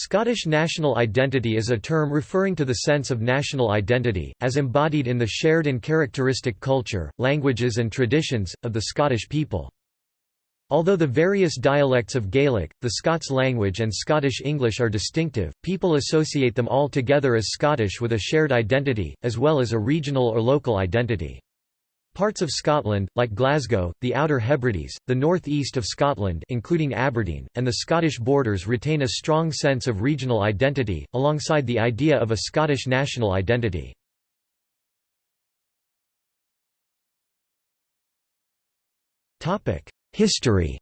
Scottish national identity is a term referring to the sense of national identity, as embodied in the shared and characteristic culture, languages and traditions, of the Scottish people. Although the various dialects of Gaelic, the Scots language and Scottish English are distinctive, people associate them all together as Scottish with a shared identity, as well as a regional or local identity. Parts of Scotland, like Glasgow, the Outer Hebrides, the north-east of Scotland including Aberdeen, and the Scottish borders retain a strong sense of regional identity, alongside the idea of a Scottish national identity. History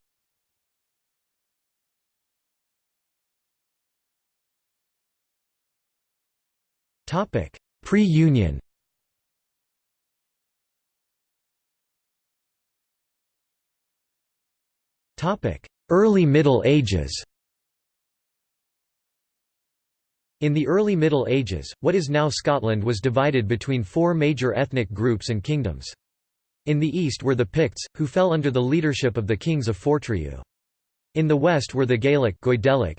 Pre-Union Early Middle Ages In the early Middle Ages, what is now Scotland was divided between four major ethnic groups and kingdoms. In the east were the Picts, who fell under the leadership of the kings of Fortriu. In the west were the Gaelic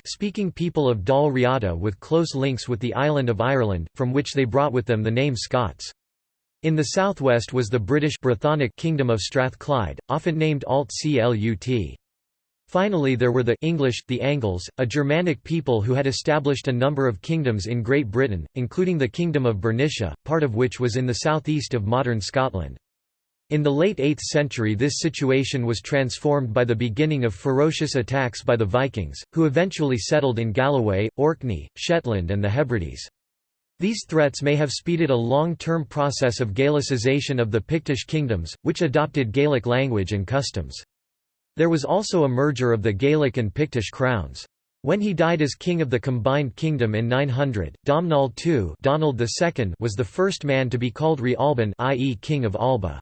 speaking people of Dal Riata with close links with the island of Ireland, from which they brought with them the name Scots. In the southwest was the British Brythonic Kingdom of Strathclyde, often named Alt Clut. Finally there were the English, the Angles, a Germanic people who had established a number of kingdoms in Great Britain, including the Kingdom of Bernicia, part of which was in the southeast of modern Scotland. In the late 8th century this situation was transformed by the beginning of ferocious attacks by the Vikings, who eventually settled in Galloway, Orkney, Shetland and the Hebrides. These threats may have speeded a long-term process of Gaelicization of the Pictish kingdoms, which adopted Gaelic language and customs. There was also a merger of the Gaelic and Pictish crowns. When he died as king of the combined kingdom in 900, Domnall II Donald II was the first man to be called Re Alban i.e. king of Alba.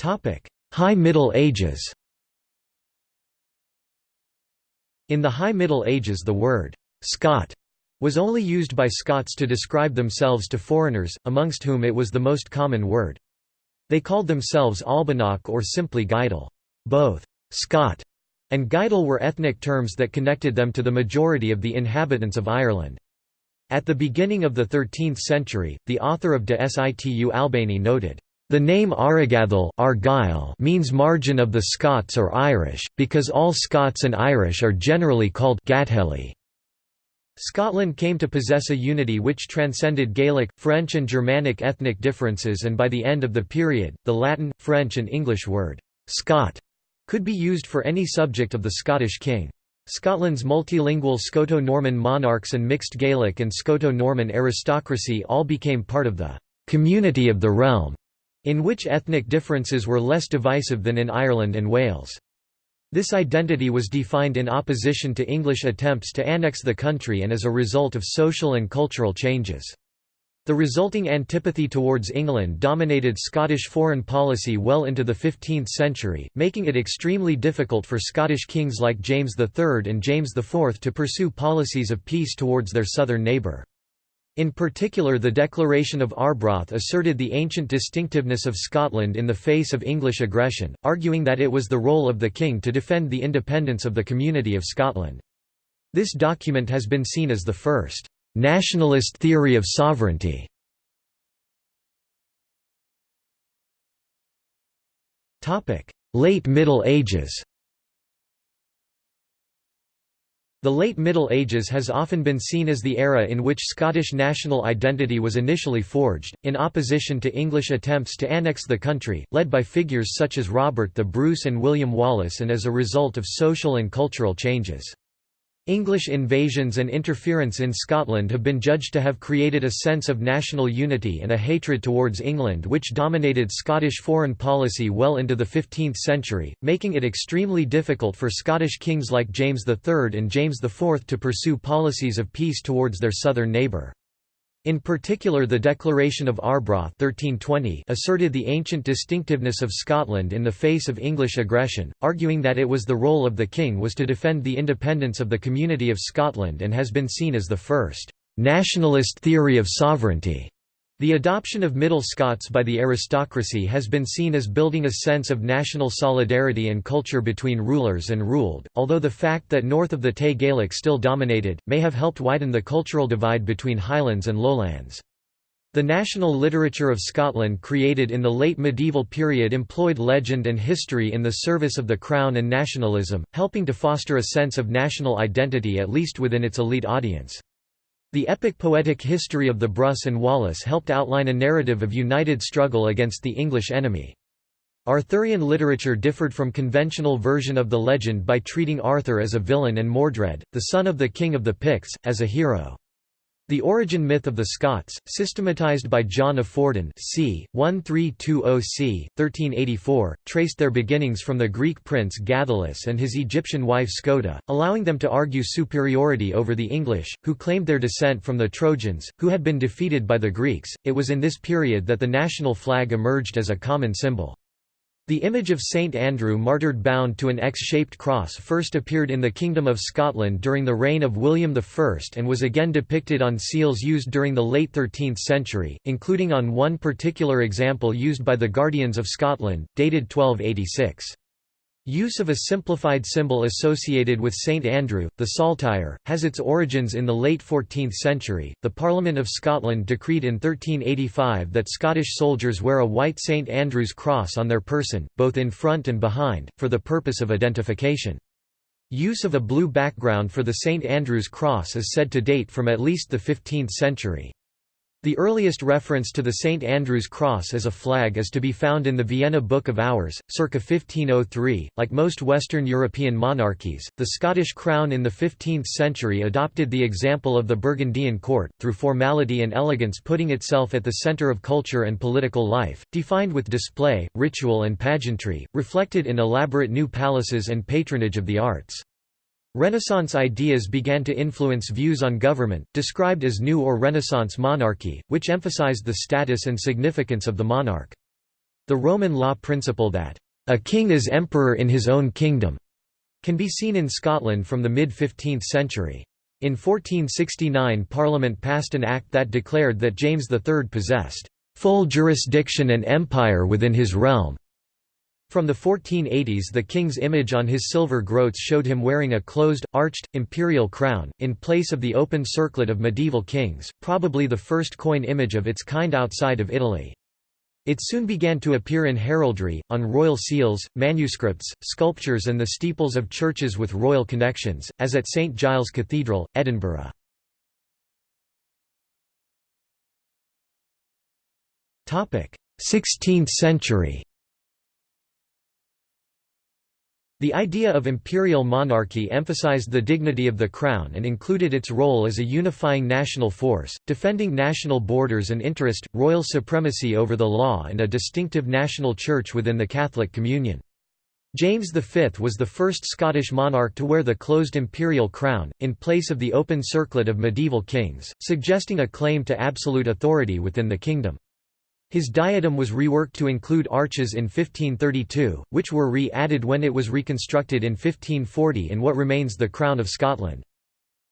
High Middle Ages In the High Middle Ages the word «Scot» was only used by Scots to describe themselves to foreigners, amongst whom it was the most common word. They called themselves Albanach or simply Gaedel. Both Scot and Gaedel were ethnic terms that connected them to the majority of the inhabitants of Ireland. At the beginning of the 13th century, the author of De Situ Albani noted, "...the name Aragathel Argyll means margin of the Scots or Irish, because all Scots and Irish are generally called Gatheli." Scotland came to possess a unity which transcended Gaelic, French and Germanic ethnic differences and by the end of the period, the Latin, French and English word, «Scot» could be used for any subject of the Scottish king. Scotland's multilingual Scoto-Norman monarchs and mixed Gaelic and Scoto-Norman aristocracy all became part of the «community of the realm», in which ethnic differences were less divisive than in Ireland and Wales. This identity was defined in opposition to English attempts to annex the country and as a result of social and cultural changes. The resulting antipathy towards England dominated Scottish foreign policy well into the 15th century, making it extremely difficult for Scottish kings like James III and James IV to pursue policies of peace towards their southern neighbour. In particular the Declaration of Arbroath asserted the ancient distinctiveness of Scotland in the face of English aggression, arguing that it was the role of the king to defend the independence of the community of Scotland. This document has been seen as the first «nationalist theory of sovereignty». Late Middle Ages the late Middle Ages has often been seen as the era in which Scottish national identity was initially forged, in opposition to English attempts to annex the country, led by figures such as Robert the Bruce and William Wallace and as a result of social and cultural changes. English invasions and interference in Scotland have been judged to have created a sense of national unity and a hatred towards England which dominated Scottish foreign policy well into the 15th century, making it extremely difficult for Scottish kings like James III and James IV to pursue policies of peace towards their southern neighbour. In particular the Declaration of Arbroath 1320 asserted the ancient distinctiveness of Scotland in the face of English aggression, arguing that it was the role of the king was to defend the independence of the community of Scotland and has been seen as the first «nationalist theory of sovereignty» The adoption of Middle Scots by the aristocracy has been seen as building a sense of national solidarity and culture between rulers and ruled, although the fact that north of the Tay Gaelic still dominated, may have helped widen the cultural divide between Highlands and Lowlands. The national literature of Scotland created in the late medieval period employed legend and history in the service of the crown and nationalism, helping to foster a sense of national identity at least within its elite audience. The epic poetic history of the Bruce and Wallace helped outline a narrative of united struggle against the English enemy. Arthurian literature differed from conventional version of the legend by treating Arthur as a villain and Mordred, the son of the king of the Picts, as a hero. The origin myth of the Scots, systematized by John of Fordun c. 1320 c. 1384, traced their beginnings from the Greek prince Gathelus and his Egyptian wife Scota, allowing them to argue superiority over the English, who claimed their descent from the Trojans, who had been defeated by the Greeks. It was in this period that the national flag emerged as a common symbol. The image of Saint Andrew martyred bound to an X-shaped cross first appeared in the Kingdom of Scotland during the reign of William I and was again depicted on seals used during the late 13th century, including on one particular example used by the Guardians of Scotland, dated 1286. Use of a simplified symbol associated with St Andrew, the saltire, has its origins in the late 14th century. The Parliament of Scotland decreed in 1385 that Scottish soldiers wear a white St Andrew's cross on their person, both in front and behind, for the purpose of identification. Use of a blue background for the St Andrew's cross is said to date from at least the 15th century. The earliest reference to the St. Andrew's Cross as a flag is to be found in the Vienna Book of Hours, circa 1503. Like most Western European monarchies, the Scottish crown in the 15th century adopted the example of the Burgundian court, through formality and elegance putting itself at the centre of culture and political life, defined with display, ritual and pageantry, reflected in elaborate new palaces and patronage of the arts. Renaissance ideas began to influence views on government, described as New or Renaissance monarchy, which emphasized the status and significance of the monarch. The Roman law principle that, "...a king is emperor in his own kingdom," can be seen in Scotland from the mid-15th century. In 1469 Parliament passed an act that declared that James III possessed, "...full jurisdiction and empire within his realm." From the 1480s the king's image on his silver groats showed him wearing a closed, arched, imperial crown, in place of the open circlet of medieval kings, probably the first coin image of its kind outside of Italy. It soon began to appear in heraldry, on royal seals, manuscripts, sculptures and the steeples of churches with royal connections, as at St Giles Cathedral, Edinburgh. 16th century The idea of imperial monarchy emphasized the dignity of the crown and included its role as a unifying national force, defending national borders and interest, royal supremacy over the law and a distinctive national church within the Catholic Communion. James V was the first Scottish monarch to wear the closed imperial crown, in place of the open circlet of medieval kings, suggesting a claim to absolute authority within the kingdom. His diadem was reworked to include arches in 1532, which were re-added when it was reconstructed in 1540 in what remains the Crown of Scotland.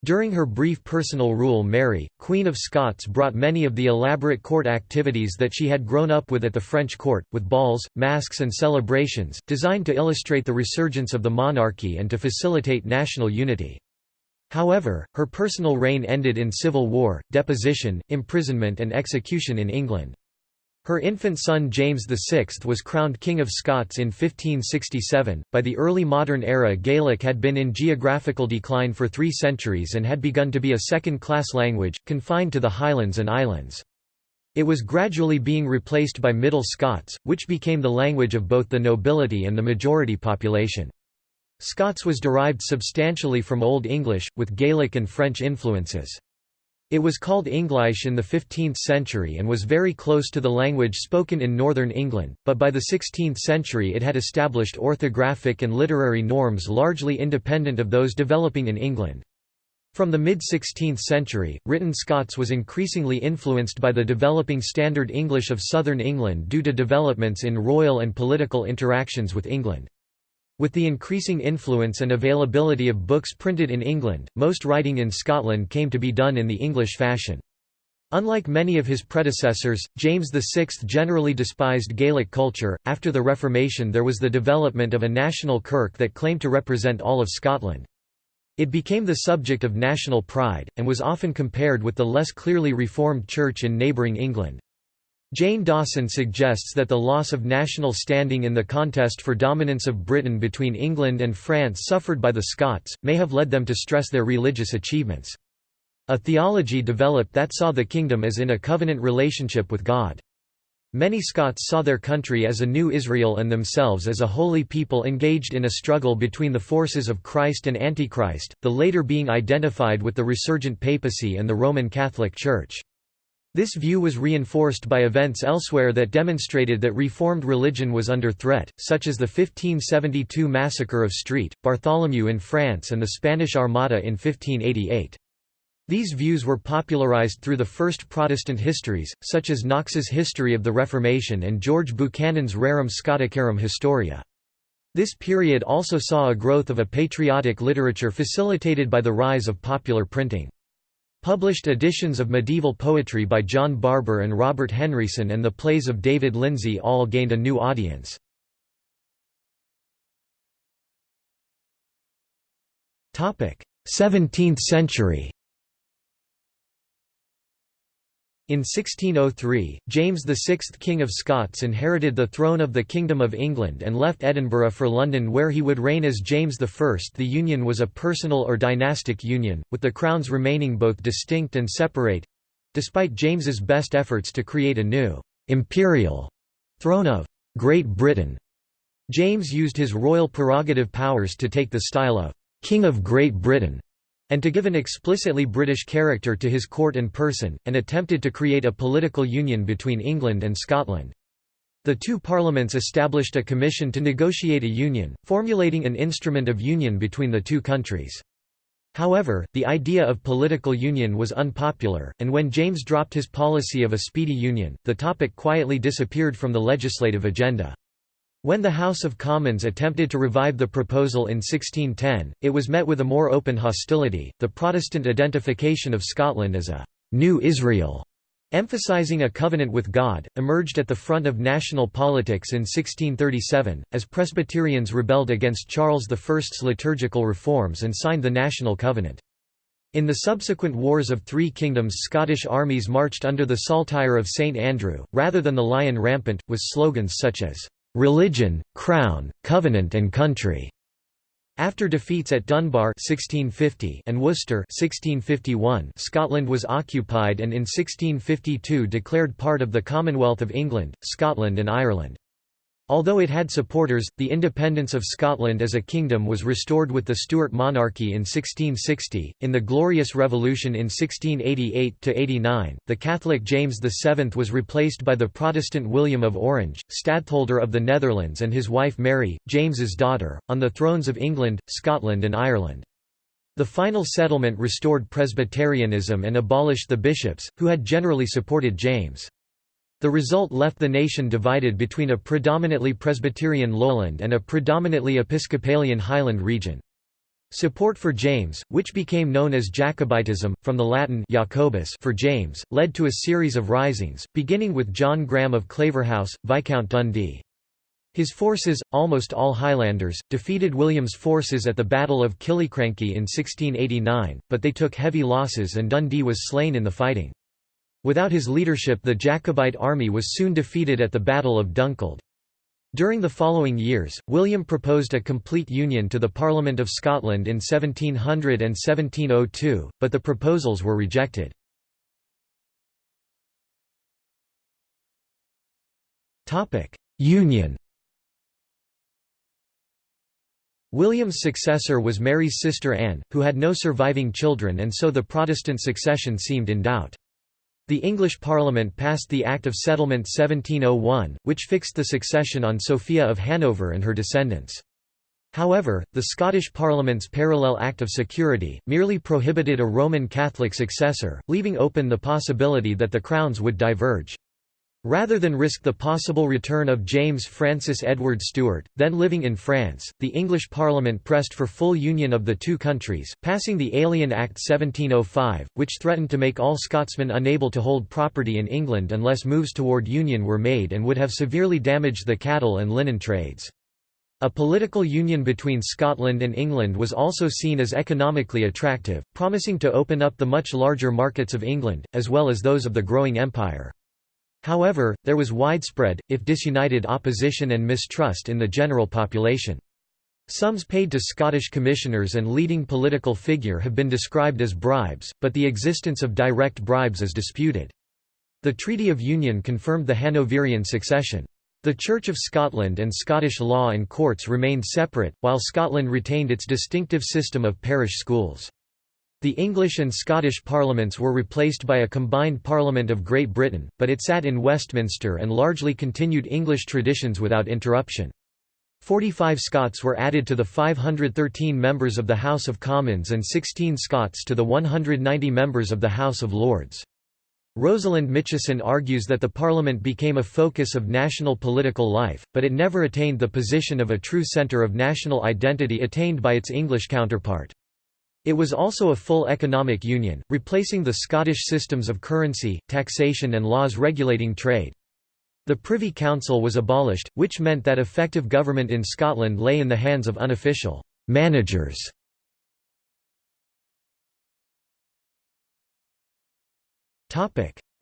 During her brief personal rule Mary, Queen of Scots brought many of the elaborate court activities that she had grown up with at the French court, with balls, masks and celebrations, designed to illustrate the resurgence of the monarchy and to facilitate national unity. However, her personal reign ended in civil war, deposition, imprisonment and execution in England. Her infant son James VI was crowned King of Scots in 1567. By the early modern era, Gaelic had been in geographical decline for three centuries and had begun to be a second class language, confined to the Highlands and Islands. It was gradually being replaced by Middle Scots, which became the language of both the nobility and the majority population. Scots was derived substantially from Old English, with Gaelic and French influences. It was called English in the 15th century and was very close to the language spoken in northern England, but by the 16th century it had established orthographic and literary norms largely independent of those developing in England. From the mid-16th century, written Scots was increasingly influenced by the developing Standard English of southern England due to developments in royal and political interactions with England. With the increasing influence and availability of books printed in England, most writing in Scotland came to be done in the English fashion. Unlike many of his predecessors, James VI generally despised Gaelic culture. After the Reformation, there was the development of a national kirk that claimed to represent all of Scotland. It became the subject of national pride, and was often compared with the less clearly Reformed Church in neighbouring England. Jane Dawson suggests that the loss of national standing in the contest for dominance of Britain between England and France suffered by the Scots, may have led them to stress their religious achievements. A theology developed that saw the kingdom as in a covenant relationship with God. Many Scots saw their country as a new Israel and themselves as a holy people engaged in a struggle between the forces of Christ and Antichrist, the later being identified with the resurgent papacy and the Roman Catholic Church. This view was reinforced by events elsewhere that demonstrated that Reformed religion was under threat, such as the 1572 massacre of St. Bartholomew in France and the Spanish Armada in 1588. These views were popularized through the first Protestant histories, such as Knox's History of the Reformation and George Buchanan's Rerum Scoticarum Historia. This period also saw a growth of a patriotic literature facilitated by the rise of popular printing. Published editions of medieval poetry by John Barbour and Robert Henryson and the plays of David Lindsay all gained a new audience. 17th century In 1603, James VI King of Scots inherited the throne of the Kingdom of England and left Edinburgh for London where he would reign as James I. The union was a personal or dynastic union, with the crowns remaining both distinct and separate—despite James's best efforts to create a new «imperial» throne of «Great Britain». James used his royal prerogative powers to take the style of «King of Great Britain» and to give an explicitly British character to his court and person, and attempted to create a political union between England and Scotland. The two parliaments established a commission to negotiate a union, formulating an instrument of union between the two countries. However, the idea of political union was unpopular, and when James dropped his policy of a speedy union, the topic quietly disappeared from the legislative agenda. When the House of Commons attempted to revive the proposal in 1610, it was met with a more open hostility. The Protestant identification of Scotland as a new Israel, emphasizing a covenant with God, emerged at the front of national politics in 1637, as Presbyterians rebelled against Charles I's liturgical reforms and signed the National Covenant. In the subsequent Wars of Three Kingdoms Scottish armies marched under the saltire of St Andrew, rather than the Lion Rampant, with slogans such as religion, crown, covenant and country. After defeats at Dunbar 1650 and Worcester 1651, Scotland was occupied and in 1652 declared part of the Commonwealth of England, Scotland and Ireland. Although it had supporters, the independence of Scotland as a kingdom was restored with the Stuart monarchy in 1660. In the Glorious Revolution in 1688 89, the Catholic James VII was replaced by the Protestant William of Orange, Stadtholder of the Netherlands, and his wife Mary, James's daughter, on the thrones of England, Scotland, and Ireland. The final settlement restored Presbyterianism and abolished the bishops, who had generally supported James. The result left the nation divided between a predominantly Presbyterian lowland and a predominantly Episcopalian highland region. Support for James, which became known as Jacobitism, from the Latin Jacobus for James, led to a series of risings, beginning with John Graham of Claverhouse, Viscount Dundee. His forces, almost all Highlanders, defeated William's forces at the Battle of Killiecrankie in 1689, but they took heavy losses and Dundee was slain in the fighting. Without his leadership the Jacobite army was soon defeated at the Battle of Dunkeld. During the following years, William proposed a complete union to the Parliament of Scotland in 1700 and 1702, but the proposals were rejected. Union William's successor was Mary's sister Anne, who had no surviving children and so the Protestant succession seemed in doubt. The English Parliament passed the Act of Settlement 1701, which fixed the succession on Sophia of Hanover and her descendants. However, the Scottish Parliament's Parallel Act of Security, merely prohibited a Roman Catholic successor, leaving open the possibility that the crowns would diverge. Rather than risk the possible return of James Francis Edward Stuart, then living in France, the English Parliament pressed for full union of the two countries, passing the Alien Act 1705, which threatened to make all Scotsmen unable to hold property in England unless moves toward union were made and would have severely damaged the cattle and linen trades. A political union between Scotland and England was also seen as economically attractive, promising to open up the much larger markets of England, as well as those of the growing empire. However, there was widespread, if disunited opposition and mistrust in the general population. Sums paid to Scottish commissioners and leading political figure have been described as bribes, but the existence of direct bribes is disputed. The Treaty of Union confirmed the Hanoverian succession. The Church of Scotland and Scottish law and courts remained separate, while Scotland retained its distinctive system of parish schools. The English and Scottish parliaments were replaced by a combined Parliament of Great Britain, but it sat in Westminster and largely continued English traditions without interruption. 45 Scots were added to the 513 members of the House of Commons and 16 Scots to the 190 members of the House of Lords. Rosalind Mitchison argues that the Parliament became a focus of national political life, but it never attained the position of a true centre of national identity attained by its English counterpart. It was also a full economic union, replacing the Scottish systems of currency, taxation and laws regulating trade. The Privy Council was abolished, which meant that effective government in Scotland lay in the hands of unofficial managers.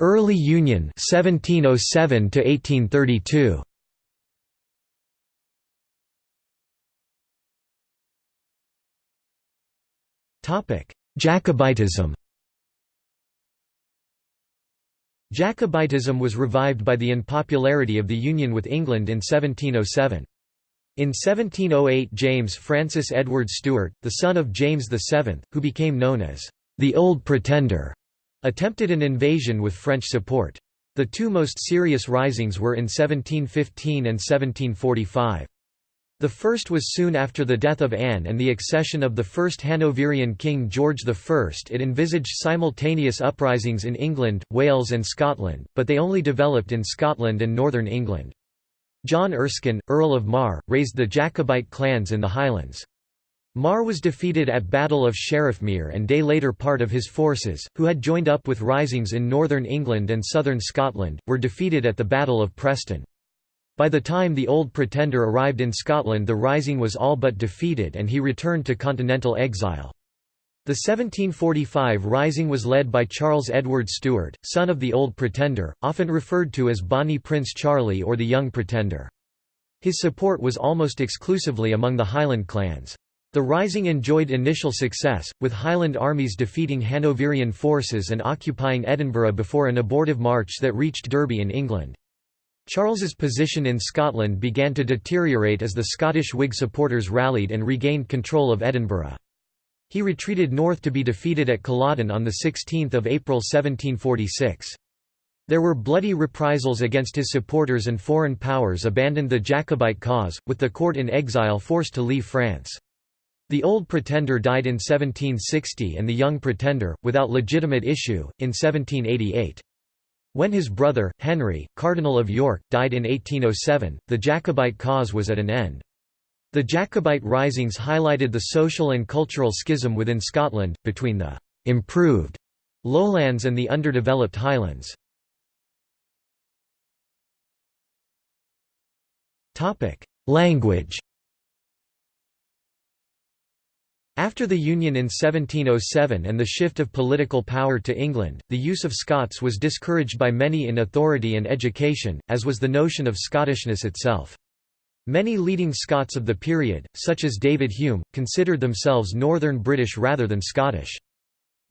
Early Union 1707 to 1832. Jacobitism Jacobitism was revived by the unpopularity of the union with England in 1707. In 1708 James Francis Edward Stuart, the son of James VII, who became known as the Old Pretender, attempted an invasion with French support. The two most serious risings were in 1715 and 1745. The first was soon after the death of Anne and the accession of the first Hanoverian king George I. It envisaged simultaneous uprisings in England, Wales and Scotland, but they only developed in Scotland and northern England. John Erskine, Earl of Mar, raised the Jacobite clans in the Highlands. Mar was defeated at Battle of Sheriffmuir and day later part of his forces, who had joined up with risings in northern England and southern Scotland, were defeated at the Battle of Preston. By the time the Old Pretender arrived in Scotland the rising was all but defeated and he returned to continental exile. The 1745 rising was led by Charles Edward Stuart, son of the Old Pretender, often referred to as Bonnie Prince Charlie or the Young Pretender. His support was almost exclusively among the Highland clans. The rising enjoyed initial success, with Highland armies defeating Hanoverian forces and occupying Edinburgh before an abortive march that reached Derby in England. Charles's position in Scotland began to deteriorate as the Scottish Whig supporters rallied and regained control of Edinburgh. He retreated north to be defeated at Culloden on 16 April 1746. There were bloody reprisals against his supporters and foreign powers abandoned the Jacobite cause, with the court in exile forced to leave France. The Old Pretender died in 1760 and the Young Pretender, without legitimate issue, in 1788. When his brother, Henry, Cardinal of York, died in 1807, the Jacobite cause was at an end. The Jacobite risings highlighted the social and cultural schism within Scotland, between the «improved» lowlands and the underdeveloped highlands. Language After the Union in 1707 and the shift of political power to England, the use of Scots was discouraged by many in authority and education, as was the notion of Scottishness itself. Many leading Scots of the period, such as David Hume, considered themselves Northern British rather than Scottish.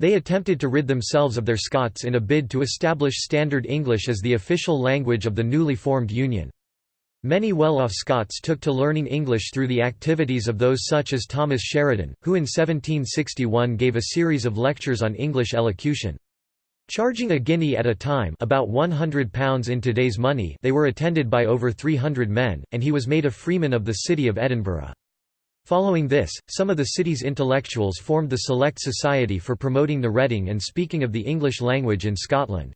They attempted to rid themselves of their Scots in a bid to establish Standard English as the official language of the newly formed Union. Many well-off Scots took to learning English through the activities of those such as Thomas Sheridan, who in 1761 gave a series of lectures on English elocution. Charging a guinea at a time about £100 in today's money they were attended by over 300 men, and he was made a freeman of the city of Edinburgh. Following this, some of the city's intellectuals formed the Select Society for promoting the reading and speaking of the English language in Scotland.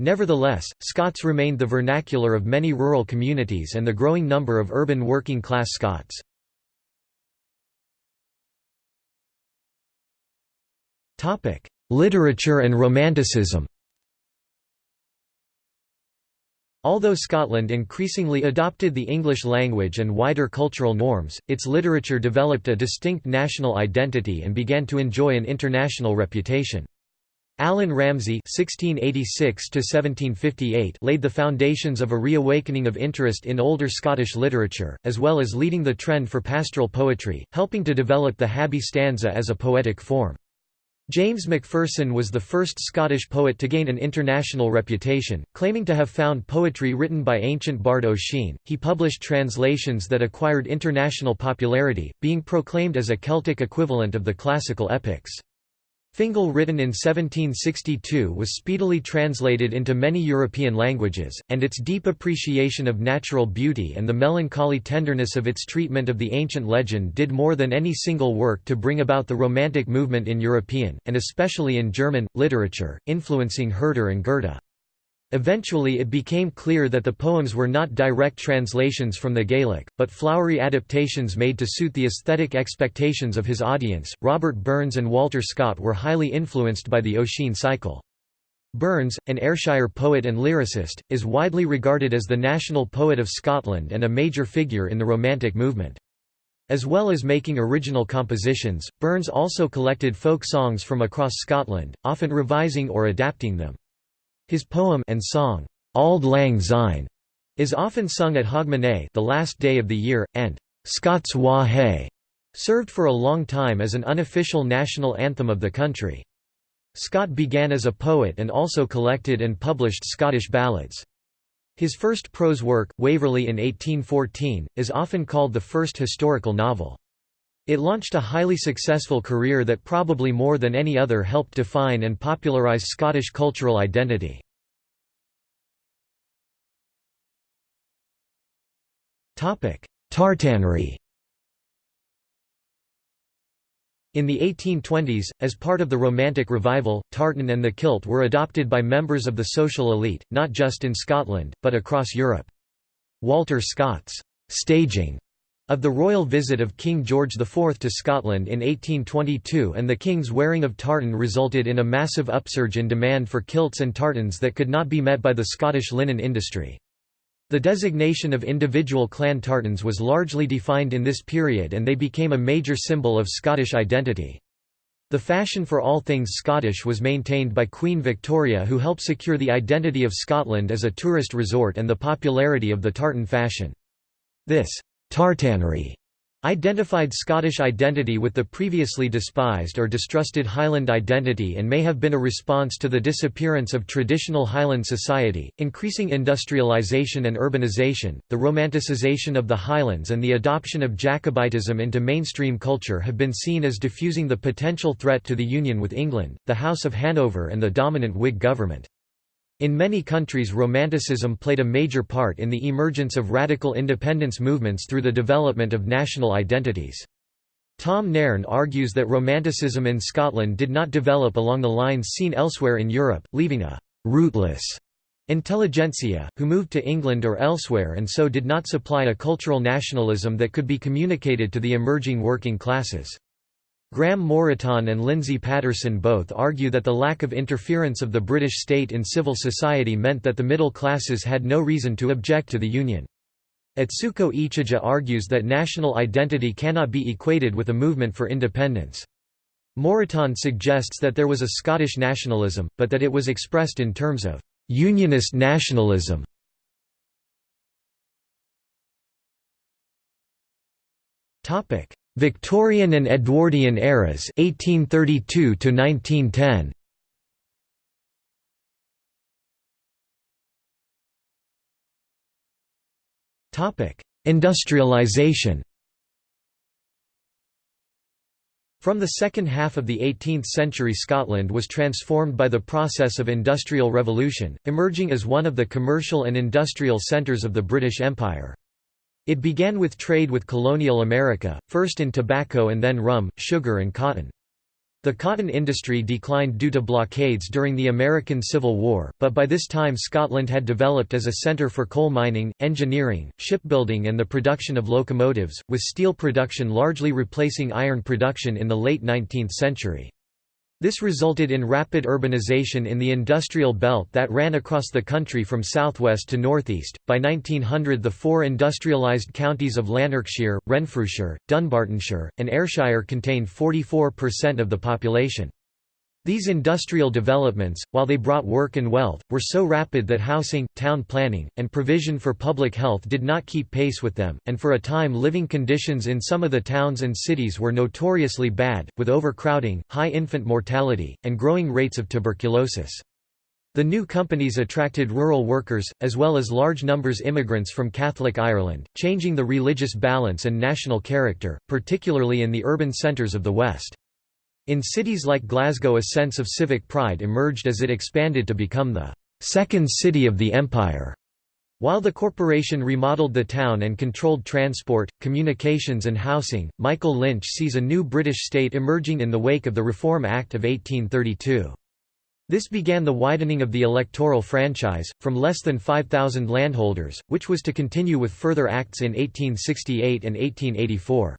Nevertheless, Scots remained the vernacular of many rural communities and the growing number of urban working-class Scots. Literature and Romanticism Although Scotland increasingly adopted the English language and wider cultural norms, its literature developed a distinct national identity and began to enjoy an international reputation. Allan Ramsay (1686–1758) laid the foundations of a reawakening of interest in older Scottish literature, as well as leading the trend for pastoral poetry, helping to develop the Habbie stanza as a poetic form. James Macpherson was the first Scottish poet to gain an international reputation, claiming to have found poetry written by ancient bard Ossian. He published translations that acquired international popularity, being proclaimed as a Celtic equivalent of the classical epics. Fingal written in 1762 was speedily translated into many European languages, and its deep appreciation of natural beauty and the melancholy tenderness of its treatment of the ancient legend did more than any single work to bring about the Romantic movement in European, and especially in German, literature, influencing Herder and Goethe. Eventually it became clear that the poems were not direct translations from the Gaelic, but flowery adaptations made to suit the aesthetic expectations of his audience. Robert Burns and Walter Scott were highly influenced by the Ossian cycle. Burns, an Ayrshire poet and lyricist, is widely regarded as the national poet of Scotland and a major figure in the Romantic movement. As well as making original compositions, Burns also collected folk songs from across Scotland, often revising or adapting them. His poem and song, Auld Lang Syne, is often sung at Hogmanay the last day of the year, and Scots Wha Hae served for a long time as an unofficial national anthem of the country. Scott began as a poet and also collected and published Scottish ballads. His first prose work, Waverley in 1814, is often called the first historical novel. It launched a highly successful career that probably more than any other helped define and popularise Scottish cultural identity. Tartanry In the 1820s, as part of the Romantic Revival, tartan and the kilt were adopted by members of the social elite, not just in Scotland, but across Europe. Walter Scott's staging of the royal visit of King George IV to Scotland in 1822 and the king's wearing of tartan resulted in a massive upsurge in demand for kilts and tartans that could not be met by the Scottish linen industry. The designation of individual clan tartans was largely defined in this period and they became a major symbol of Scottish identity. The fashion for all things Scottish was maintained by Queen Victoria who helped secure the identity of Scotland as a tourist resort and the popularity of the tartan fashion. This Tartanry identified Scottish identity with the previously despised or distrusted Highland identity and may have been a response to the disappearance of traditional Highland society, increasing industrialisation and urbanisation, the romanticisation of the Highlands and the adoption of Jacobitism into mainstream culture have been seen as diffusing the potential threat to the union with England, the House of Hanover and the dominant Whig government. In many countries Romanticism played a major part in the emergence of radical independence movements through the development of national identities. Tom Nairn argues that Romanticism in Scotland did not develop along the lines seen elsewhere in Europe, leaving a «rootless» intelligentsia, who moved to England or elsewhere and so did not supply a cultural nationalism that could be communicated to the emerging working classes. Graeme Morton and Lindsay Paterson both argue that the lack of interference of the British state in civil society meant that the middle classes had no reason to object to the Union. Atsuko Ichijo argues that national identity cannot be equated with a movement for independence. Moreton suggests that there was a Scottish nationalism, but that it was expressed in terms of «unionist nationalism». Victorian and Edwardian eras 1832 to 1910 Topic Industrialization From the second half of the 18th century Scotland was transformed by the process of industrial revolution, emerging as one of the commercial and industrial centres of the British Empire. It began with trade with colonial America, first in tobacco and then rum, sugar and cotton. The cotton industry declined due to blockades during the American Civil War, but by this time Scotland had developed as a centre for coal mining, engineering, shipbuilding and the production of locomotives, with steel production largely replacing iron production in the late 19th century. This resulted in rapid urbanization in the industrial belt that ran across the country from southwest to northeast. By 1900, the four industrialized counties of Lanarkshire, Renfrewshire, Dunbartonshire, and Ayrshire contained 44% of the population. These industrial developments, while they brought work and wealth, were so rapid that housing, town planning, and provision for public health did not keep pace with them, and for a time living conditions in some of the towns and cities were notoriously bad, with overcrowding, high infant mortality, and growing rates of tuberculosis. The new companies attracted rural workers, as well as large numbers of immigrants from Catholic Ireland, changing the religious balance and national character, particularly in the urban centres of the West. In cities like Glasgow a sense of civic pride emerged as it expanded to become the second city of the empire. While the corporation remodeled the town and controlled transport, communications and housing, Michael Lynch sees a new British state emerging in the wake of the Reform Act of 1832. This began the widening of the electoral franchise, from less than 5,000 landholders, which was to continue with further acts in 1868 and 1884.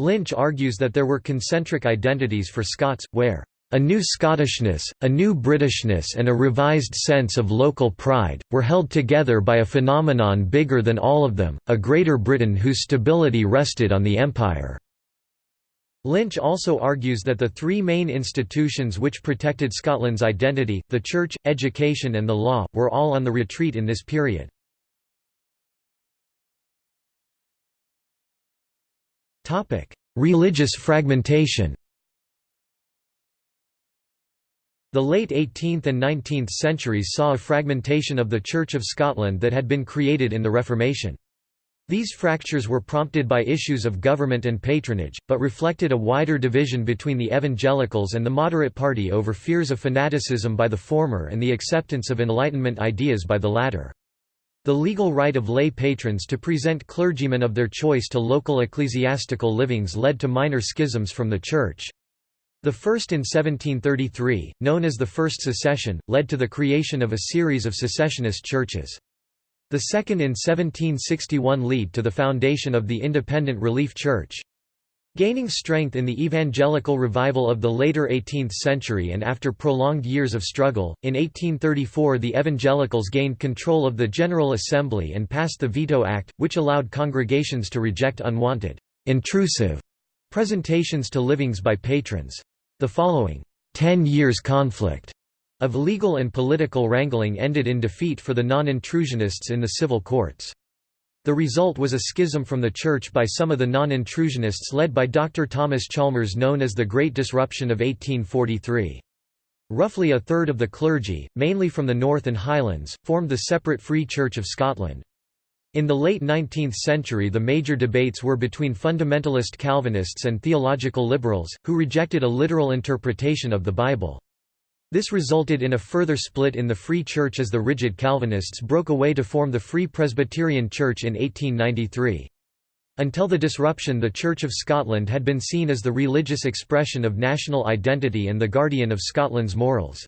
Lynch argues that there were concentric identities for Scots, where a new Scottishness, a new Britishness and a revised sense of local pride, were held together by a phenomenon bigger than all of them, a Greater Britain whose stability rested on the Empire." Lynch also argues that the three main institutions which protected Scotland's identity, the church, education and the law, were all on the retreat in this period. Religious fragmentation The late 18th and 19th centuries saw a fragmentation of the Church of Scotland that had been created in the Reformation. These fractures were prompted by issues of government and patronage, but reflected a wider division between the evangelicals and the moderate party over fears of fanaticism by the former and the acceptance of Enlightenment ideas by the latter. The legal right of lay patrons to present clergymen of their choice to local ecclesiastical livings led to minor schisms from the Church. The first in 1733, known as the First Secession, led to the creation of a series of secessionist churches. The second in 1761 led to the foundation of the Independent Relief Church. Gaining strength in the evangelical revival of the later 18th century and after prolonged years of struggle, in 1834 the evangelicals gained control of the General Assembly and passed the Veto Act, which allowed congregations to reject unwanted, intrusive presentations to livings by patrons. The following, ten years conflict of legal and political wrangling ended in defeat for the non-intrusionists in the civil courts. The result was a schism from the Church by some of the non-intrusionists led by Dr. Thomas Chalmers known as the Great Disruption of 1843. Roughly a third of the clergy, mainly from the North and Highlands, formed the separate Free Church of Scotland. In the late 19th century the major debates were between fundamentalist Calvinists and theological liberals, who rejected a literal interpretation of the Bible. This resulted in a further split in the Free Church as the rigid Calvinists broke away to form the Free Presbyterian Church in 1893. Until the disruption the Church of Scotland had been seen as the religious expression of national identity and the guardian of Scotland's morals.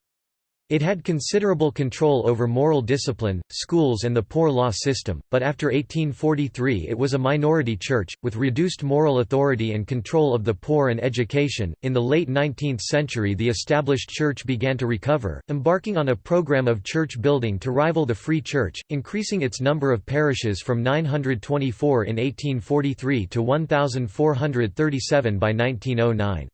It had considerable control over moral discipline, schools and the poor law system, but after 1843 it was a minority church, with reduced moral authority and control of the poor and education. In the late 19th century the established church began to recover, embarking on a program of church building to rival the Free Church, increasing its number of parishes from 924 in 1843 to 1,437 by 1909.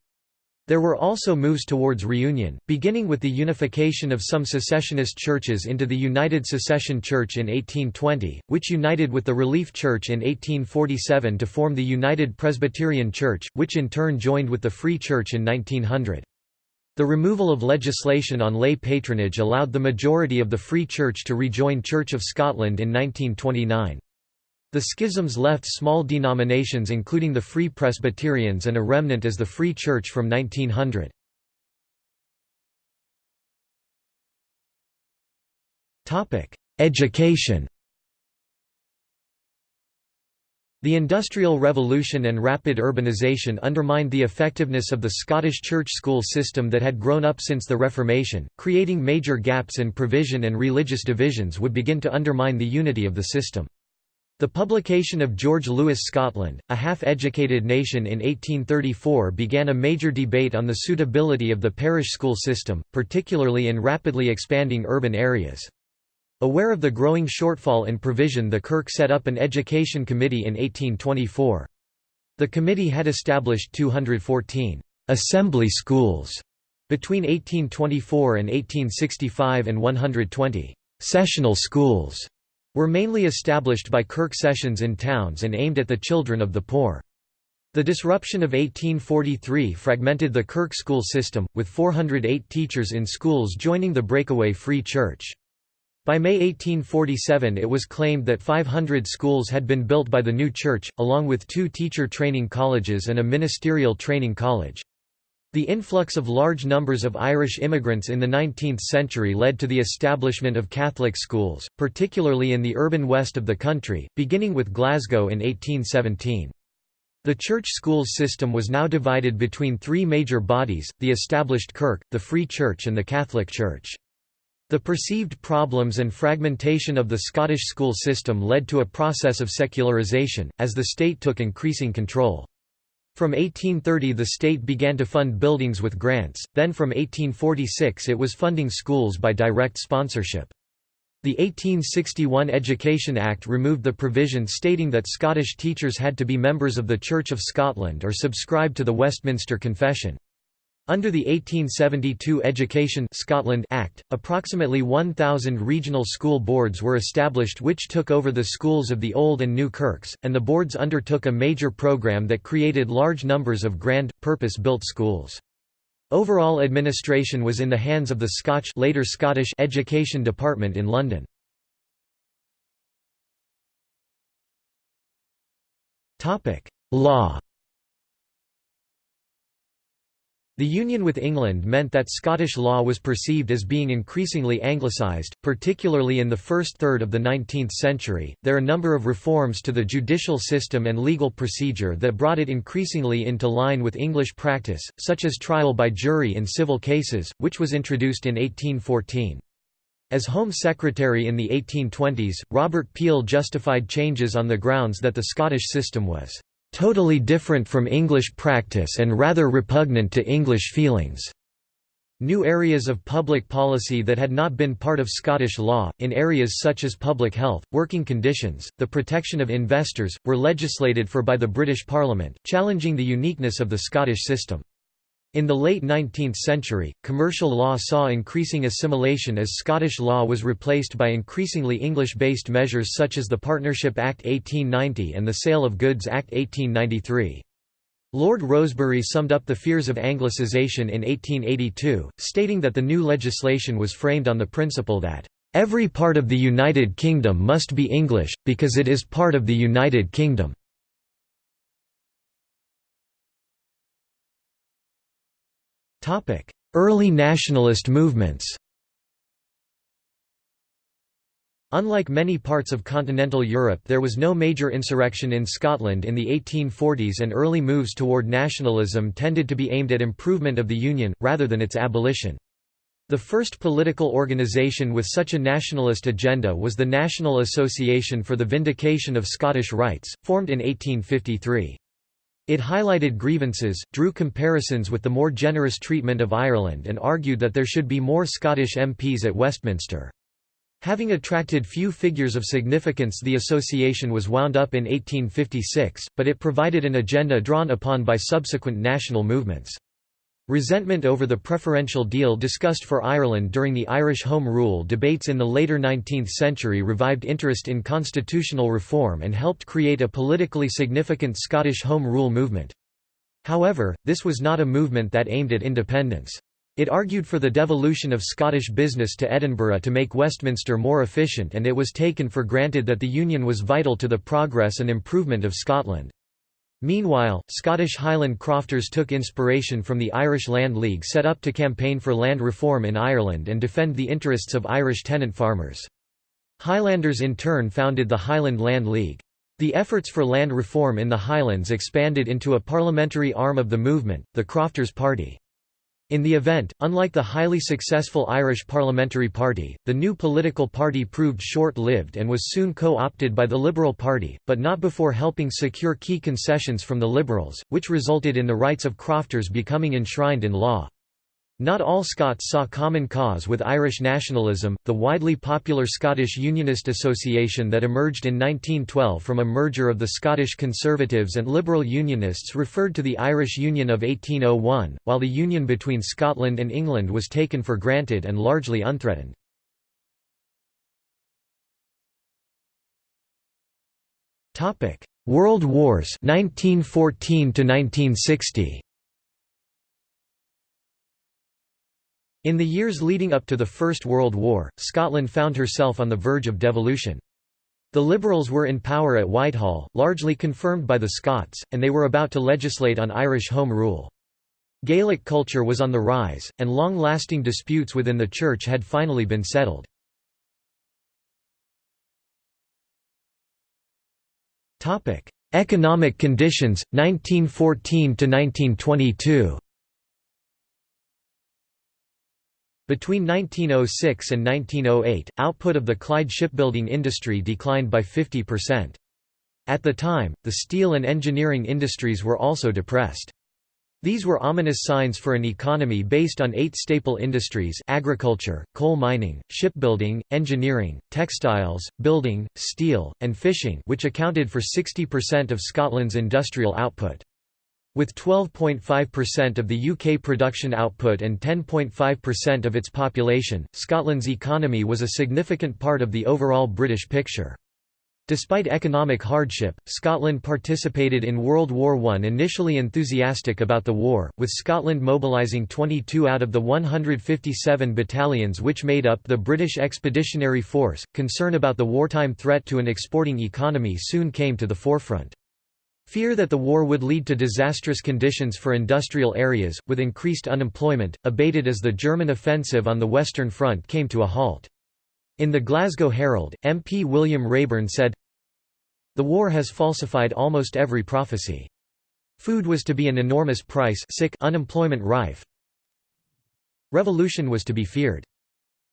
There were also moves towards reunion, beginning with the unification of some secessionist churches into the United Secession Church in 1820, which united with the Relief Church in 1847 to form the United Presbyterian Church, which in turn joined with the Free Church in 1900. The removal of legislation on lay patronage allowed the majority of the Free Church to rejoin Church of Scotland in 1929. The schisms left small denominations including the Free Presbyterians and a remnant as the Free Church from 1900. Education The Industrial Revolution and rapid urbanisation undermined the effectiveness of the Scottish church school system that had grown up since the Reformation, creating major gaps in provision and religious divisions would begin to undermine the unity of the system. The publication of George Lewis Scotland, a half-educated nation in 1834 began a major debate on the suitability of the parish school system, particularly in rapidly expanding urban areas. Aware of the growing shortfall in provision the Kirk set up an education committee in 1824. The committee had established 214 «assembly schools» between 1824 and 1865 and 120 «sessional schools» were mainly established by Kirk sessions in towns and aimed at the children of the poor. The disruption of 1843 fragmented the Kirk school system, with 408 teachers in schools joining the breakaway Free Church. By May 1847 it was claimed that 500 schools had been built by the new church, along with two teacher training colleges and a ministerial training college. The influx of large numbers of Irish immigrants in the 19th century led to the establishment of Catholic schools, particularly in the urban west of the country, beginning with Glasgow in 1817. The church schools system was now divided between three major bodies, the established Kirk, the Free Church and the Catholic Church. The perceived problems and fragmentation of the Scottish school system led to a process of secularisation, as the state took increasing control. From 1830 the state began to fund buildings with grants, then from 1846 it was funding schools by direct sponsorship. The 1861 Education Act removed the provision stating that Scottish teachers had to be members of the Church of Scotland or subscribe to the Westminster Confession. Under the 1872 Education Scotland Act, approximately 1,000 regional school boards were established which took over the schools of the Old and New Kirks, and the boards undertook a major programme that created large numbers of grand, purpose-built schools. Overall administration was in the hands of the Scotch later Scottish Education Department in London. Law The union with England meant that Scottish law was perceived as being increasingly anglicised, particularly in the first third of the 19th century. There are a number of reforms to the judicial system and legal procedure that brought it increasingly into line with English practice, such as trial by jury in civil cases, which was introduced in 1814. As Home Secretary in the 1820s, Robert Peel justified changes on the grounds that the Scottish system was totally different from English practice and rather repugnant to English feelings. New areas of public policy that had not been part of Scottish law, in areas such as public health, working conditions, the protection of investors, were legislated for by the British Parliament, challenging the uniqueness of the Scottish system. In the late 19th century, commercial law saw increasing assimilation as Scottish law was replaced by increasingly English-based measures such as the Partnership Act 1890 and the Sale of Goods Act 1893. Lord Rosebery summed up the fears of Anglicisation in 1882, stating that the new legislation was framed on the principle that, "...every part of the United Kingdom must be English, because it is part of the United Kingdom." Early nationalist movements Unlike many parts of continental Europe there was no major insurrection in Scotland in the 1840s and early moves toward nationalism tended to be aimed at improvement of the Union, rather than its abolition. The first political organisation with such a nationalist agenda was the National Association for the Vindication of Scottish Rights, formed in 1853. It highlighted grievances, drew comparisons with the more generous treatment of Ireland and argued that there should be more Scottish MPs at Westminster. Having attracted few figures of significance the association was wound up in 1856, but it provided an agenda drawn upon by subsequent national movements. Resentment over the preferential deal discussed for Ireland during the Irish Home Rule debates in the later 19th century revived interest in constitutional reform and helped create a politically significant Scottish Home Rule movement. However, this was not a movement that aimed at independence. It argued for the devolution of Scottish business to Edinburgh to make Westminster more efficient and it was taken for granted that the Union was vital to the progress and improvement of Scotland. Meanwhile, Scottish Highland crofters took inspiration from the Irish Land League set up to campaign for land reform in Ireland and defend the interests of Irish tenant farmers. Highlanders in turn founded the Highland Land League. The efforts for land reform in the Highlands expanded into a parliamentary arm of the movement, the Crofters Party. In the event, unlike the highly successful Irish Parliamentary Party, the new political party proved short-lived and was soon co-opted by the Liberal Party, but not before helping secure key concessions from the Liberals, which resulted in the rights of crofters becoming enshrined in law. Not all Scots saw common cause with Irish nationalism. The widely popular Scottish Unionist Association that emerged in 1912 from a merger of the Scottish Conservatives and Liberal Unionists referred to the Irish Union of 1801, while the union between Scotland and England was taken for granted and largely unthreatened. World Wars 1914 to 1960 In the years leading up to the First World War, Scotland found herself on the verge of devolution. The Liberals were in power at Whitehall, largely confirmed by the Scots, and they were about to legislate on Irish Home Rule. Gaelic culture was on the rise, and long-lasting disputes within the Church had finally been settled. Economic conditions, 1914–1922 Between 1906 and 1908, output of the Clyde shipbuilding industry declined by 50%. At the time, the steel and engineering industries were also depressed. These were ominous signs for an economy based on eight staple industries agriculture, coal mining, shipbuilding, engineering, textiles, building, steel, and fishing which accounted for 60% of Scotland's industrial output. With 12.5% of the UK production output and 10.5% of its population, Scotland's economy was a significant part of the overall British picture. Despite economic hardship, Scotland participated in World War I initially enthusiastic about the war, with Scotland mobilising 22 out of the 157 battalions which made up the British Expeditionary Force. Concern about the wartime threat to an exporting economy soon came to the forefront. Fear that the war would lead to disastrous conditions for industrial areas, with increased unemployment, abated as the German offensive on the Western Front came to a halt. In the Glasgow Herald, MP William Raeburn said, The war has falsified almost every prophecy. Food was to be an enormous price sick unemployment rife. Revolution was to be feared.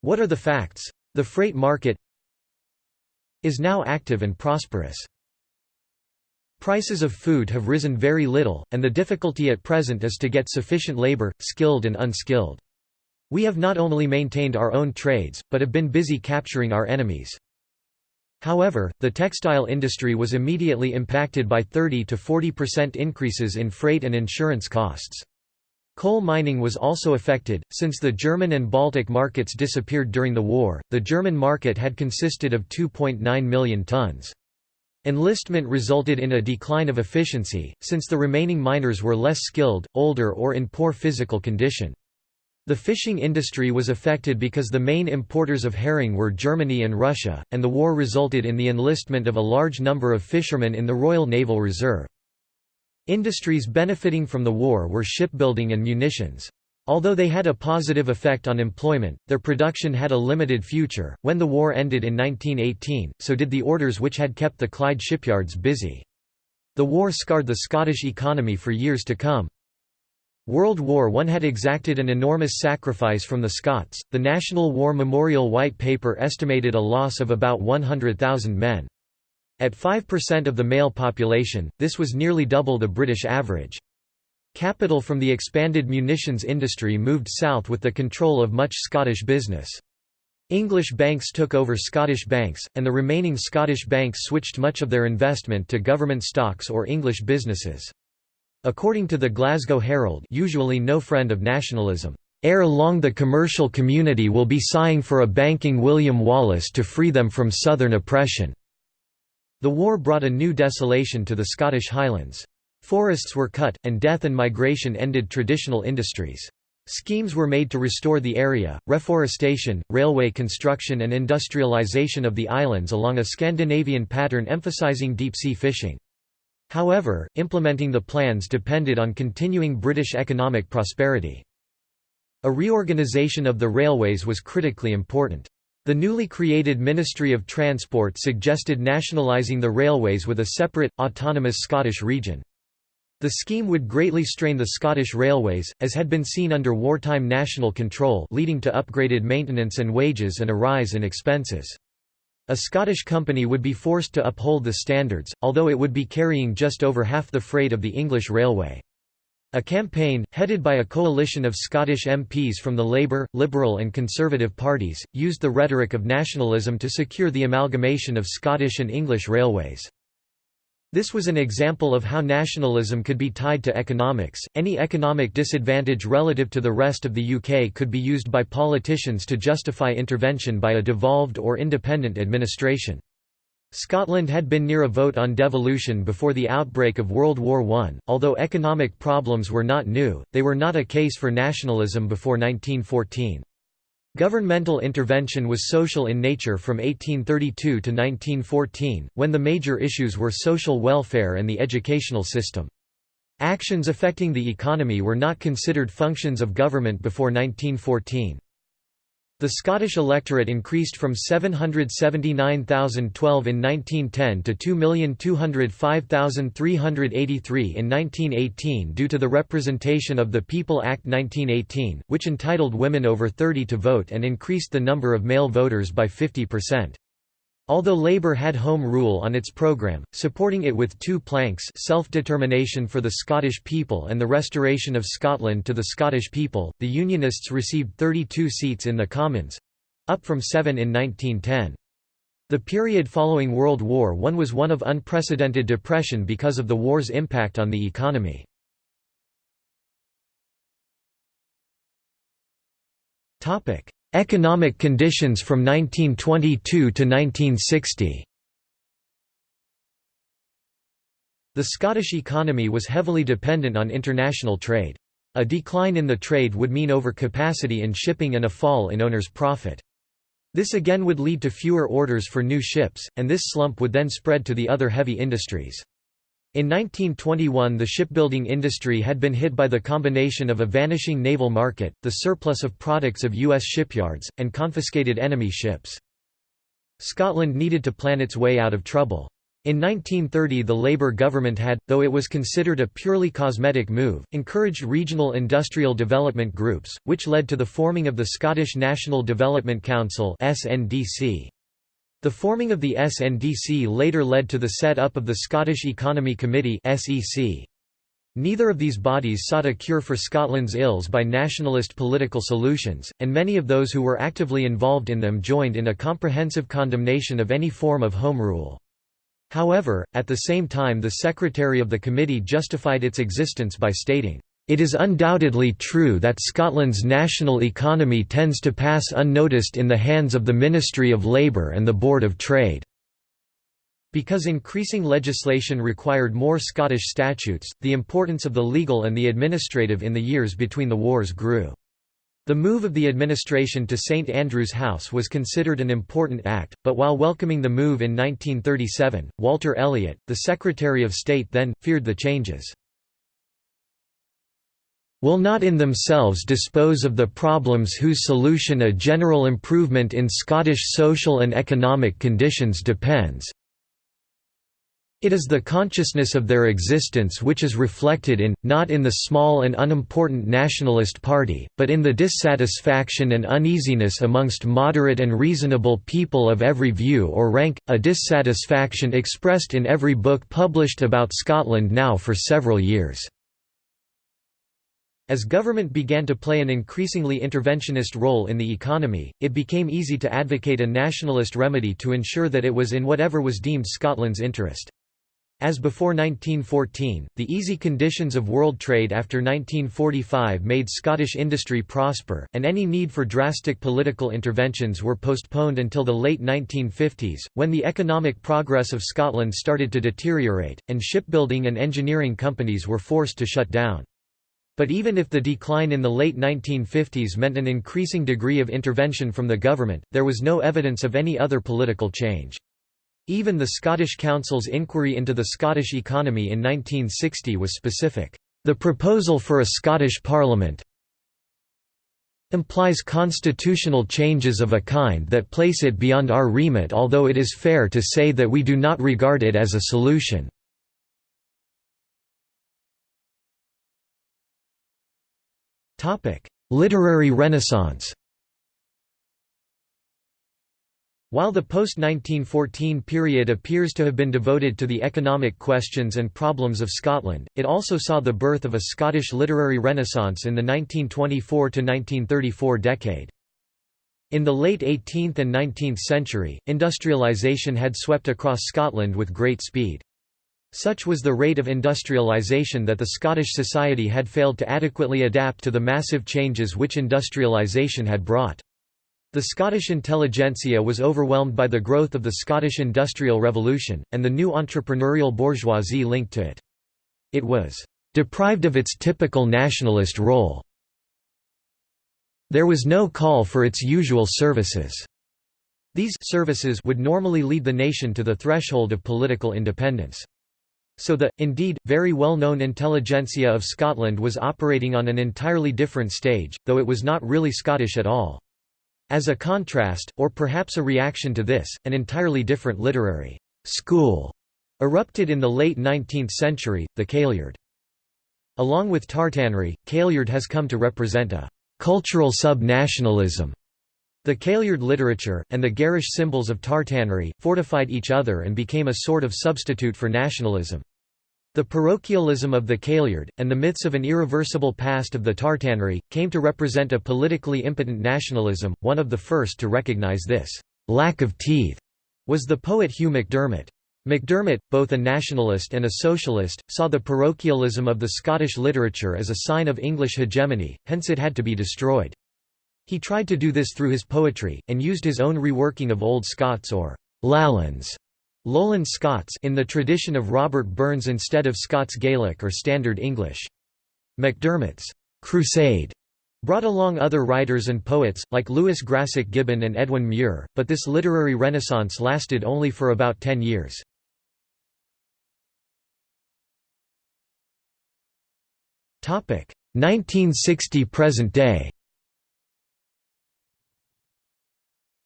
What are the facts? The freight market is now active and prosperous. Prices of food have risen very little, and the difficulty at present is to get sufficient labor, skilled and unskilled. We have not only maintained our own trades, but have been busy capturing our enemies. However, the textile industry was immediately impacted by 30 to 40% increases in freight and insurance costs. Coal mining was also affected, since the German and Baltic markets disappeared during the war. The German market had consisted of 2.9 million tons. Enlistment resulted in a decline of efficiency, since the remaining miners were less skilled, older or in poor physical condition. The fishing industry was affected because the main importers of herring were Germany and Russia, and the war resulted in the enlistment of a large number of fishermen in the Royal Naval Reserve. Industries benefiting from the war were shipbuilding and munitions. Although they had a positive effect on employment, their production had a limited future. When the war ended in 1918, so did the orders which had kept the Clyde shipyards busy. The war scarred the Scottish economy for years to come. World War I had exacted an enormous sacrifice from the Scots. The National War Memorial White Paper estimated a loss of about 100,000 men. At 5% of the male population, this was nearly double the British average. Capital from the expanded munitions industry moved south with the control of much Scottish business. English banks took over Scottish banks, and the remaining Scottish banks switched much of their investment to government stocks or English businesses. According to the Glasgow Herald usually no friend of nationalism, "...ere long the commercial community will be sighing for a banking William Wallace to free them from southern oppression." The war brought a new desolation to the Scottish Highlands. Forests were cut, and death and migration ended traditional industries. Schemes were made to restore the area, reforestation, railway construction and industrialization of the islands along a Scandinavian pattern emphasizing deep-sea fishing. However, implementing the plans depended on continuing British economic prosperity. A reorganisation of the railways was critically important. The newly created Ministry of Transport suggested nationalising the railways with a separate, autonomous Scottish region. The scheme would greatly strain the Scottish railways, as had been seen under wartime national control leading to upgraded maintenance and wages and a rise in expenses. A Scottish company would be forced to uphold the standards, although it would be carrying just over half the freight of the English railway. A campaign, headed by a coalition of Scottish MPs from the Labour, Liberal and Conservative parties, used the rhetoric of nationalism to secure the amalgamation of Scottish and English railways. This was an example of how nationalism could be tied to economics. Any economic disadvantage relative to the rest of the UK could be used by politicians to justify intervention by a devolved or independent administration. Scotland had been near a vote on devolution before the outbreak of World War I. Although economic problems were not new, they were not a case for nationalism before 1914. Governmental intervention was social in nature from 1832 to 1914, when the major issues were social welfare and the educational system. Actions affecting the economy were not considered functions of government before 1914. The Scottish electorate increased from 779,012 in 1910 to 2,205,383 in 1918 due to the Representation of the People Act 1918, which entitled women over 30 to vote and increased the number of male voters by 50%. Although Labour had Home Rule on its programme, supporting it with two planks self-determination for the Scottish people and the restoration of Scotland to the Scottish people, the Unionists received 32 seats in the Commons—up from seven in 1910. The period following World War I was one of unprecedented depression because of the war's impact on the economy. Economic conditions from 1922 to 1960 The Scottish economy was heavily dependent on international trade. A decline in the trade would mean overcapacity in shipping and a fall in owners' profit. This again would lead to fewer orders for new ships, and this slump would then spread to the other heavy industries. In 1921 the shipbuilding industry had been hit by the combination of a vanishing naval market, the surplus of products of U.S. shipyards, and confiscated enemy ships. Scotland needed to plan its way out of trouble. In 1930 the Labour government had, though it was considered a purely cosmetic move, encouraged regional industrial development groups, which led to the forming of the Scottish National Development Council SNDC. The forming of the SNDC later led to the set-up of the Scottish Economy Committee Neither of these bodies sought a cure for Scotland's ills by nationalist political solutions, and many of those who were actively involved in them joined in a comprehensive condemnation of any form of Home Rule. However, at the same time the secretary of the committee justified its existence by stating, it is undoubtedly true that Scotland's national economy tends to pass unnoticed in the hands of the Ministry of Labour and the Board of Trade. Because increasing legislation required more Scottish statutes, the importance of the legal and the administrative in the years between the wars grew. The move of the administration to St Andrew's House was considered an important act, but while welcoming the move in 1937, Walter Elliot, the Secretary of State then, feared the changes will not in themselves dispose of the problems whose solution a general improvement in Scottish social and economic conditions depends. It is the consciousness of their existence which is reflected in, not in the small and unimportant nationalist party, but in the dissatisfaction and uneasiness amongst moderate and reasonable people of every view or rank, a dissatisfaction expressed in every book published about Scotland now for several years. As government began to play an increasingly interventionist role in the economy, it became easy to advocate a nationalist remedy to ensure that it was in whatever was deemed Scotland's interest. As before 1914, the easy conditions of world trade after 1945 made Scottish industry prosper, and any need for drastic political interventions were postponed until the late 1950s, when the economic progress of Scotland started to deteriorate, and shipbuilding and engineering companies were forced to shut down. But even if the decline in the late 1950s meant an increasing degree of intervention from the government, there was no evidence of any other political change. Even the Scottish Council's inquiry into the Scottish economy in 1960 was specific. The proposal for a Scottish Parliament implies constitutional changes of a kind that place it beyond our remit although it is fair to say that we do not regard it as a solution." Literary Renaissance While the post-1914 period appears to have been devoted to the economic questions and problems of Scotland, it also saw the birth of a Scottish literary renaissance in the 1924–1934 decade. In the late 18th and 19th century, industrialisation had swept across Scotland with great speed. Such was the rate of industrialisation that the Scottish society had failed to adequately adapt to the massive changes which industrialisation had brought. The Scottish intelligentsia was overwhelmed by the growth of the Scottish Industrial Revolution, and the new entrepreneurial bourgeoisie linked to it. It was deprived of its typical nationalist role. There was no call for its usual services. These services would normally lead the nation to the threshold of political independence. So the, indeed, very well-known intelligentsia of Scotland was operating on an entirely different stage, though it was not really Scottish at all. As a contrast, or perhaps a reaction to this, an entirely different literary school erupted in the late 19th century, the Kailyard. Along with tartanry, Kailyard has come to represent a cultural sub-nationalism. The Kailyard literature, and the garish symbols of tartanry, fortified each other and became a sort of substitute for nationalism. The parochialism of the Kailyard, and the myths of an irreversible past of the Tartanry, came to represent a politically impotent nationalism. One of the first to recognise this lack of teeth was the poet Hugh MacDiarmid. MacDiarmid, both a nationalist and a socialist, saw the parochialism of the Scottish literature as a sign of English hegemony, hence it had to be destroyed. He tried to do this through his poetry, and used his own reworking of Old Scots or Lowlands Lowland Scots in the tradition of Robert Burns instead of Scots Gaelic or Standard English. MacDiarmid's «crusade» brought along other writers and poets, like Lewis Grassic Gibbon and Edwin Muir, but this literary renaissance lasted only for about ten years. Topic 1960 present day.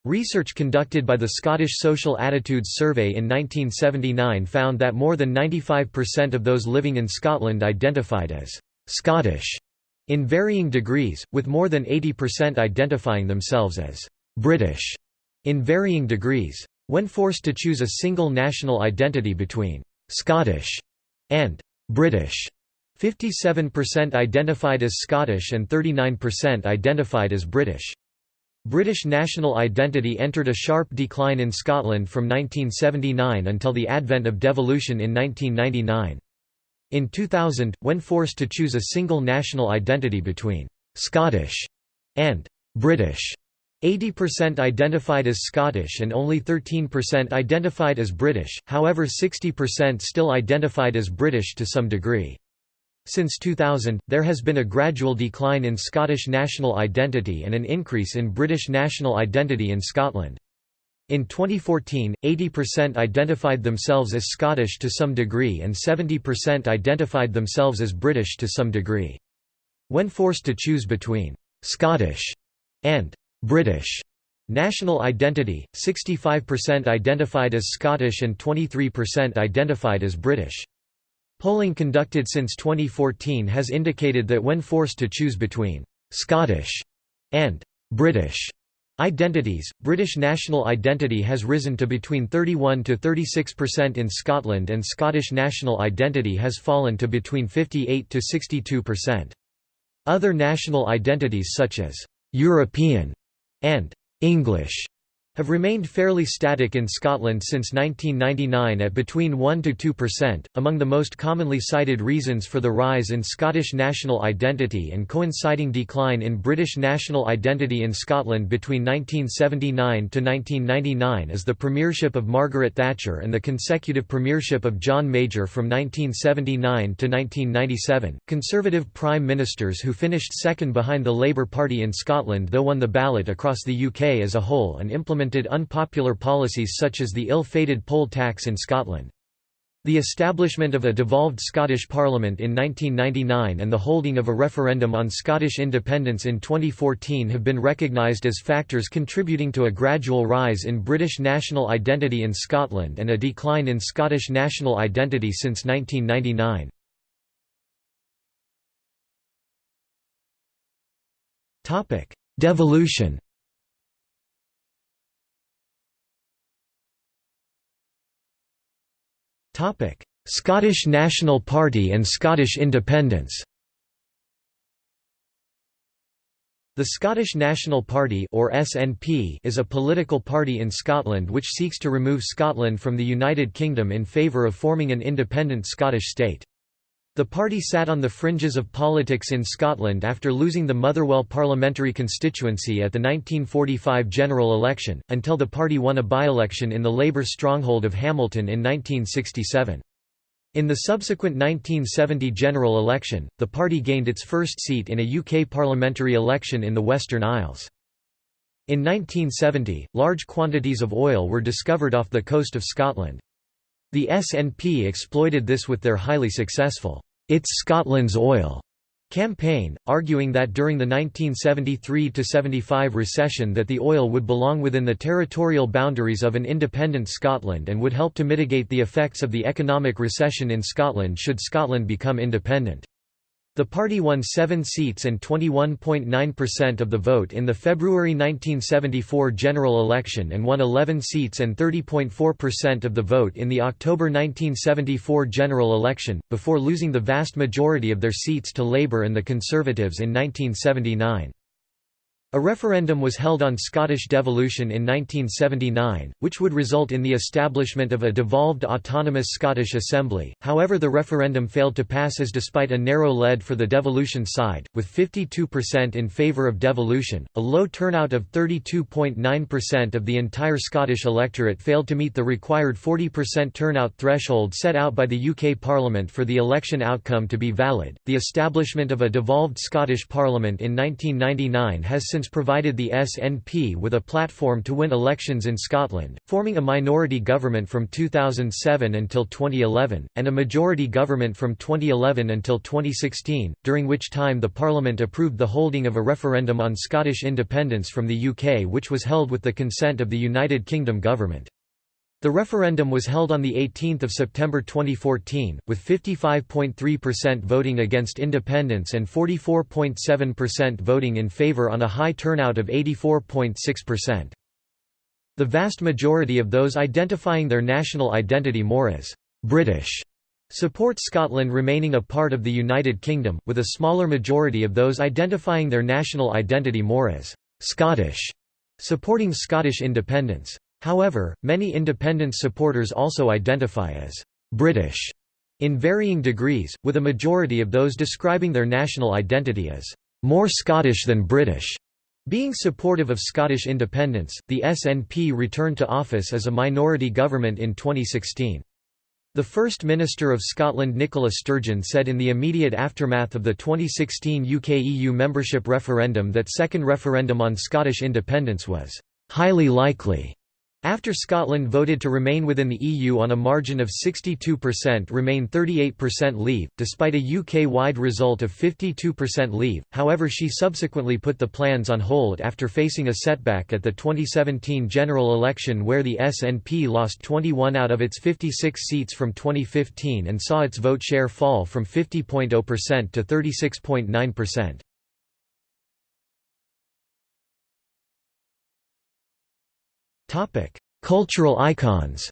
Research conducted by the Scottish Social Attitudes Survey in 1979 found that more than 95% of those living in Scotland identified as «Scottish» in varying degrees, with more than 80% identifying themselves as «British» in varying degrees. When forced to choose a single national identity between «Scottish» and «British», 57% identified as Scottish and 39% identified as British. British national identity entered a sharp decline in Scotland from 1979 until the advent of devolution in 1999. In 2000, when forced to choose a single national identity between «Scottish» and «British», 80% identified as Scottish and only 13% identified as British, however 60% still identified as British to some degree. Since 2000, there has been a gradual decline in Scottish national identity and an increase in British national identity in Scotland. In 2014, 80% identified themselves as Scottish to some degree and 70% identified themselves as British to some degree. When forced to choose between «Scottish» and «British», National identity, 65% identified as Scottish and 23% identified as British. Polling conducted since 2014 has indicated that when forced to choose between «Scottish» and «British» identities, British national identity has risen to between 31 to 36% in Scotland and Scottish national identity has fallen to between 58 to 62%. Other national identities such as «European» and «English» have remained fairly static in Scotland since 1999 at between 1 to 2%. Among the most commonly cited reasons for the rise in Scottish national identity and coinciding decline in British national identity in Scotland between 1979 to 1999 is the premiership of Margaret Thatcher and the consecutive premiership of John Major from 1979 to 1997. Conservative prime ministers who finished second behind the Labour Party in Scotland though won the ballot across the UK as a whole and implemented implemented unpopular policies such as the ill-fated poll tax in Scotland. The establishment of a devolved Scottish Parliament in 1999 and the holding of a referendum on Scottish independence in 2014 have been recognised as factors contributing to a gradual rise in British national identity in Scotland and a decline in Scottish national identity since 1999. Devolution Scottish National Party and Scottish independence The Scottish National Party or SNP is a political party in Scotland which seeks to remove Scotland from the United Kingdom in favour of forming an independent Scottish state. The party sat on the fringes of politics in Scotland after losing the Motherwell parliamentary constituency at the 1945 general election, until the party won a by-election in the Labour stronghold of Hamilton in 1967. In the subsequent 1970 general election, the party gained its first seat in a UK parliamentary election in the Western Isles. In 1970, large quantities of oil were discovered off the coast of Scotland. The SNP exploited this with their highly successful it's Scotland's Oil campaign, arguing that during the 1973–75 recession that the oil would belong within the territorial boundaries of an independent Scotland and would help to mitigate the effects of the economic recession in Scotland should Scotland become independent. The party won seven seats and 21.9% of the vote in the February 1974 general election and won 11 seats and 30.4% of the vote in the October 1974 general election, before losing the vast majority of their seats to Labour and the Conservatives in 1979. A referendum was held on Scottish devolution in 1979, which would result in the establishment of a devolved autonomous Scottish Assembly, however the referendum failed to pass as despite a narrow lead for the devolution side, with 52% in favour of devolution, a low turnout of 32.9% of the entire Scottish electorate failed to meet the required 40% turnout threshold set out by the UK Parliament for the election outcome to be valid. The establishment of a devolved Scottish Parliament in 1999 has since provided the SNP with a platform to win elections in Scotland, forming a minority government from 2007 until 2011, and a majority government from 2011 until 2016, during which time the Parliament approved the holding of a referendum on Scottish independence from the UK which was held with the consent of the United Kingdom government. The referendum was held on 18 September 2014, with 55.3% voting against independence and 44.7% voting in favour on a high turnout of 84.6%. The vast majority of those identifying their national identity more as «British» support Scotland remaining a part of the United Kingdom, with a smaller majority of those identifying their national identity more as «Scottish» supporting Scottish independence. However, many independence supporters also identify as «British» in varying degrees, with a majority of those describing their national identity as «more Scottish than British». Being supportive of Scottish independence, the SNP returned to office as a minority government in 2016. The First Minister of Scotland Nicola Sturgeon said in the immediate aftermath of the 2016 UK EU membership referendum that second referendum on Scottish independence was «highly likely» After Scotland voted to remain within the EU on a margin of 62% remain 38% leave, despite a UK-wide result of 52% leave, however she subsequently put the plans on hold after facing a setback at the 2017 general election where the SNP lost 21 out of its 56 seats from 2015 and saw its vote share fall from 50.0% to 36.9%. Topic: Cultural icons.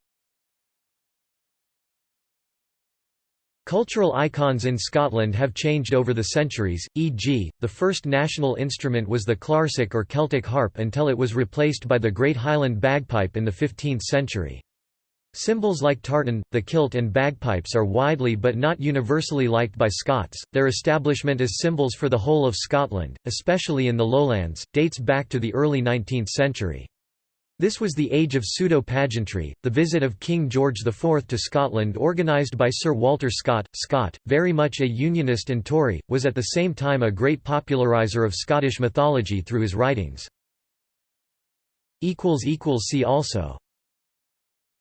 Cultural icons in Scotland have changed over the centuries, e.g., the first national instrument was the clarsach or Celtic harp until it was replaced by the Great Highland bagpipe in the 15th century. Symbols like tartan, the kilt and bagpipes are widely but not universally liked by Scots. Their establishment as symbols for the whole of Scotland, especially in the lowlands, dates back to the early 19th century. This was the age of pseudo-pageantry. The visit of King George IV to Scotland organised by Sir Walter Scott, Scott, very much a Unionist and Tory, was at the same time a great populariser of Scottish mythology through his writings. See also